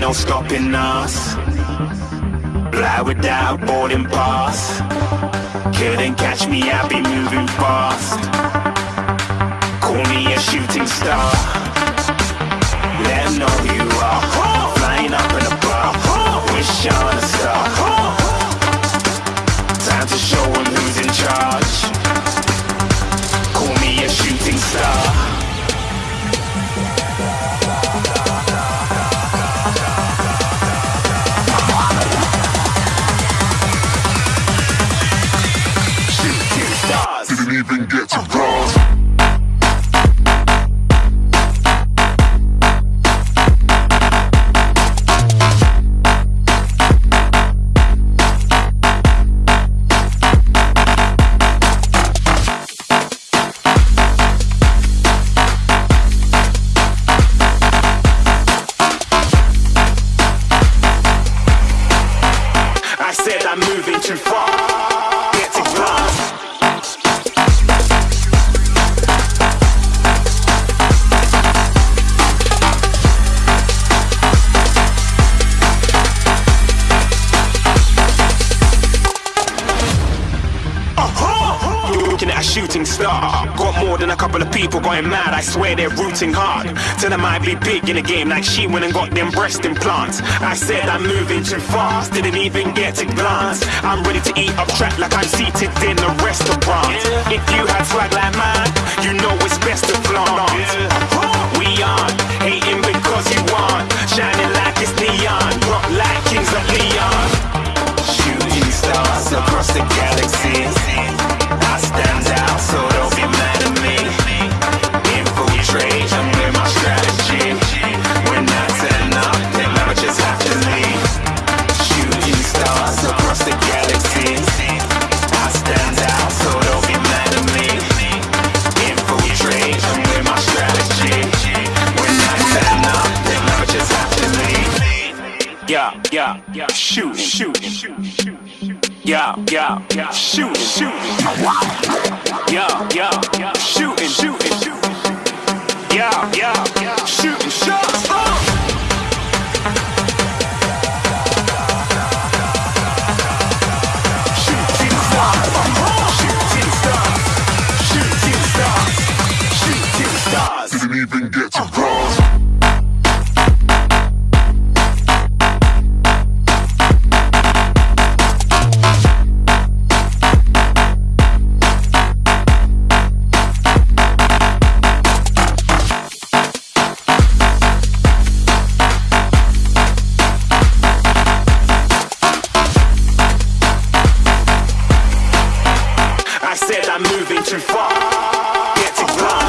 no stopping us. Fly without boarding pass. Couldn't catch me, I be moving fast. Call me a shooting star. Let know you are. Flying up in a bar. Even get to oh. Couple of people going mad. I swear they're rooting hard. Tell them I'd be big in the game like she went and got them breast implants. I said I'm moving too fast. Didn't even get to glance. I'm ready to eat up track like I'm seated in a restaurant. If you had swag like mine, you know it's best to flaunt. We aren't hating because you aren't. Shining like it's neon. Rock like kings of Leon. Shooting stars across the galaxy. Yeah, yeah. Shoot, shoot, shoot, shoot. Yeah, yeah, yeah. Shooting, shooting. Yeah, yeah, yeah. Shooting, shooting, shooting. Yeah, yeah, yeah. Shooting shots. Uh. I said I'm moving too far. Get to.